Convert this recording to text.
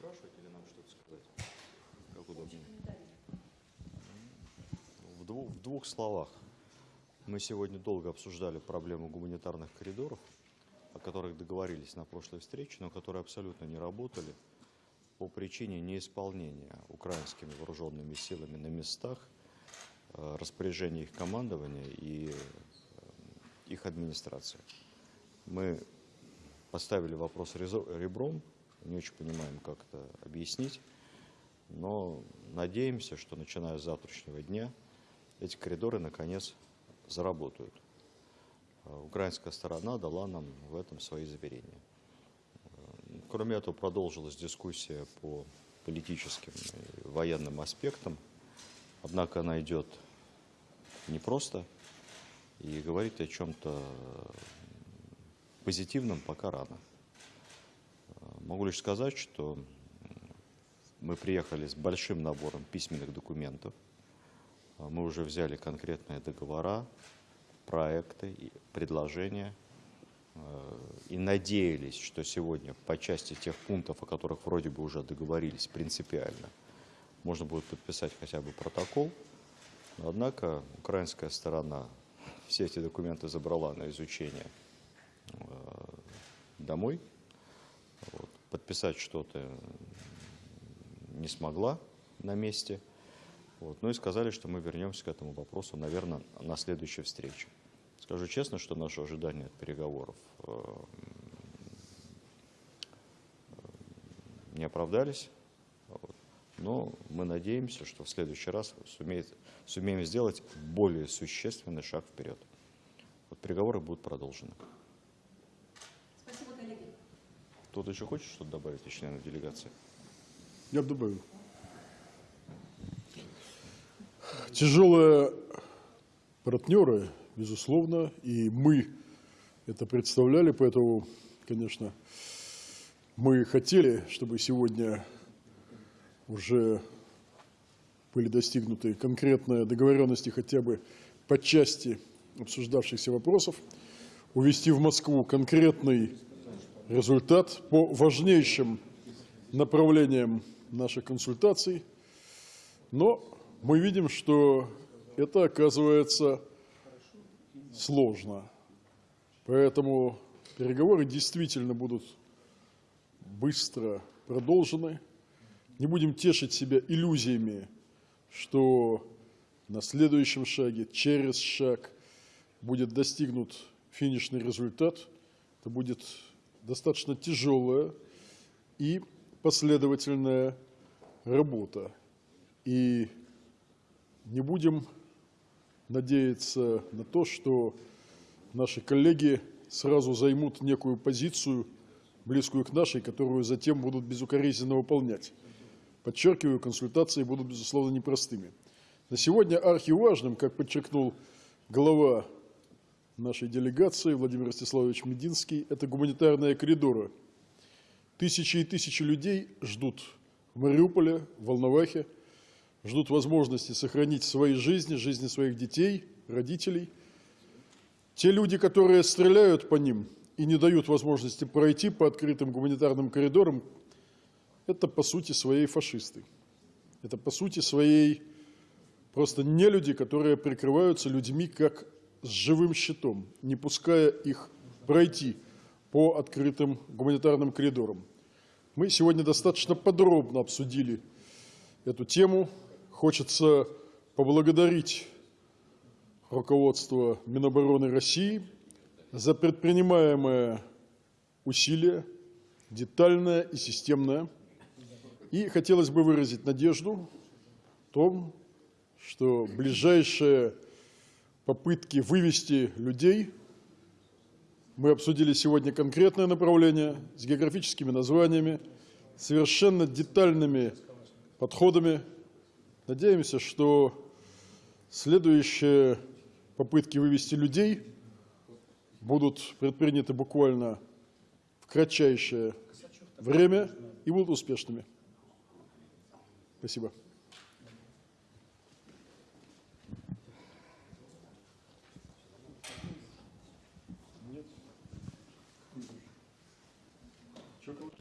спрашивать или нам что-то сказать? Как удобнее? В двух, в двух словах. Мы сегодня долго обсуждали проблему гуманитарных коридоров, о которых договорились на прошлой встрече, но которые абсолютно не работали по причине неисполнения украинскими вооруженными силами на местах э, распоряжения их командования и э, их администрации. Мы поставили вопрос ребром, не очень понимаем, как это объяснить, но надеемся, что начиная с завтрашнего дня эти коридоры наконец заработают. Э, Украинская сторона дала нам в этом свои заверения. Кроме этого, продолжилась дискуссия по политическим и военным аспектам, однако она идет непросто и говорить о чем-то позитивном пока рано. Э, Могу лишь сказать, что мы приехали с большим набором письменных документов. Э, Мы уже взяли конкретные договора, проекты, предложения э, и надеялись, что сегодня по части тех пунктов, о которых вроде бы уже договорились принципиально, можно будет подписать хотя бы протокол. Однако украинская сторона все эти документы забрала на изучение домой. Вот. Подписать что-то не смогла на месте. Вот. Ну и сказали, что мы вернемся к этому вопросу, наверное, на следующей встрече. Скажу честно, что наши ожидания от переговоров э, э, не оправдались. Вот. Но мы надеемся, что в следующий раз сумеет, сумеем сделать более существенный шаг вперед. Вот переговоры будут продолжены. Кто-то еще хочет что-то добавить из членов делегации? Я бы добавил. Тяжелые партнеры, безусловно, и мы это представляли, поэтому, конечно, мы хотели, чтобы сегодня уже были достигнуты конкретные договоренности хотя бы по части обсуждавшихся вопросов, увести в Москву конкретный результат по важнейшим направлениям наших консультаций, но мы видим, что это оказывается сложно. Поэтому переговоры действительно будут быстро продолжены. Не будем тешить себя иллюзиями, что на следующем шаге, через шаг будет достигнут финишный результат. Это будет достаточно тяжелая и последовательная работа. И не будем надеяться на то, что наши коллеги сразу займут некую позицию, близкую к нашей, которую затем будут безукоризненно выполнять. Подчеркиваю, консультации будут, безусловно, непростыми. На сегодня архиважным, как подчеркнул глава нашей делегации Владимир Ростиславович Мединский, это гуманитарные коридоры. Тысячи и тысячи людей ждут в Мариуполе, в Волновахе, ждут возможности сохранить свои жизни, жизни своих детей, родителей. Те люди, которые стреляют по ним и не дают возможности пройти по открытым гуманитарным коридорам, это по сути своей фашисты. Это по сути своей просто не люди, которые прикрываются людьми как с живым щитом, не пуская их пройти по открытым гуманитарным коридорам. Мы сегодня достаточно подробно обсудили эту тему. Хочется поблагодарить руководство Минобороны России за предпринимаемое усилие, детальное и системное. И хотелось бы выразить надежду в том, что ближайшие попытки вывести людей, мы обсудили сегодня конкретное направление с географическими названиями, совершенно детальными подходами. Надеемся, что следующие попытки вывести людей будут предприняты буквально в кратчайшее время и будут успешными. Спасибо. circled?